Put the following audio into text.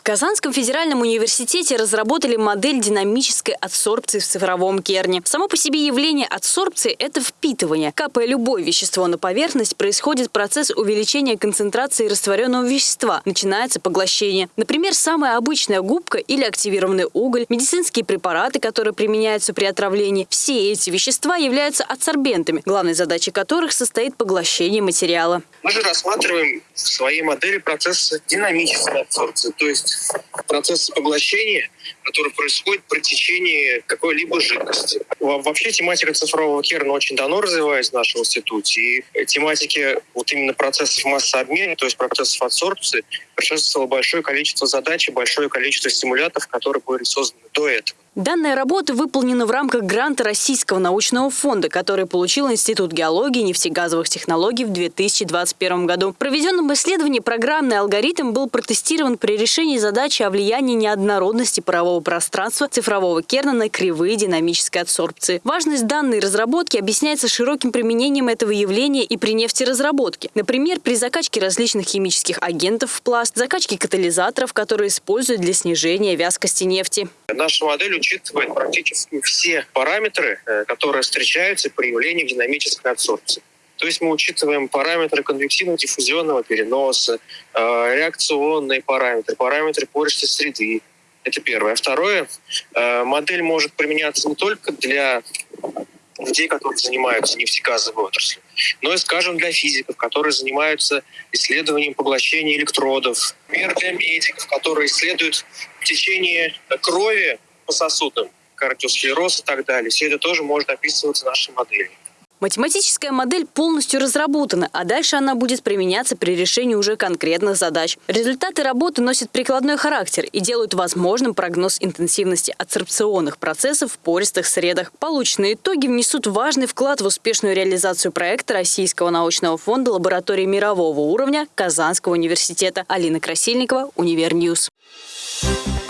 В Казанском федеральном университете разработали модель динамической адсорбции в цифровом керне. Само по себе явление адсорбции – это впитывание. Капая любое вещество на поверхность, происходит процесс увеличения концентрации растворенного вещества. Начинается поглощение. Например, самая обычная губка или активированный уголь, медицинские препараты, которые применяются при отравлении. Все эти вещества являются адсорбентами, главной задачей которых состоит поглощение материала. Мы же рассматриваем в своей модели процесс динамической адсорбции, то есть процесс поглощения, который происходит при течении какой-либо жидкости. Вообще тематика цифрового керна очень давно развивается в нашем институте. И тематики вот именно процессов массообмена, то есть процессов адсорбции, предшествовало большое количество задач и большое количество стимулятов, которые были созданы до этого. Данная работа выполнена в рамках гранта Российского научного фонда, который получил Институт геологии и нефтегазовых технологий в 2021 году. В проведенном исследовании программный алгоритм был протестирован при решении задачи о влиянии неоднородности парового пространства цифрового керна на кривые динамической адсорбции. Важность данной разработки объясняется широким применением этого явления и при нефтеразработке. Например, при закачке различных химических агентов в пласт, закачке катализаторов, которые используют для снижения вязкости нефти. Наша модель учитывает практически все параметры, э, которые встречаются при явлении динамической адсорбции. То есть мы учитываем параметры конвективно-диффузионного переноса, э, реакционные параметры, параметры пористой среды. Это первое. Второе, э, модель может применяться не только для людей, которые занимаются нефтегазовой отраслью, но и, скажем, для физиков, которые занимаются исследованием поглощения электродов, например, для медиков, которые исследуют течение крови по сосудам, кардиосклероз и так далее. Все это тоже может описываться нашей моделью. Математическая модель полностью разработана, а дальше она будет применяться при решении уже конкретных задач. Результаты работы носят прикладной характер и делают возможным прогноз интенсивности адсорбционных процессов в пористых средах. Полученные итоги внесут важный вклад в успешную реализацию проекта Российского научного фонда лаборатории мирового уровня Казанского университета. Алина Красильникова, Univer News. Thank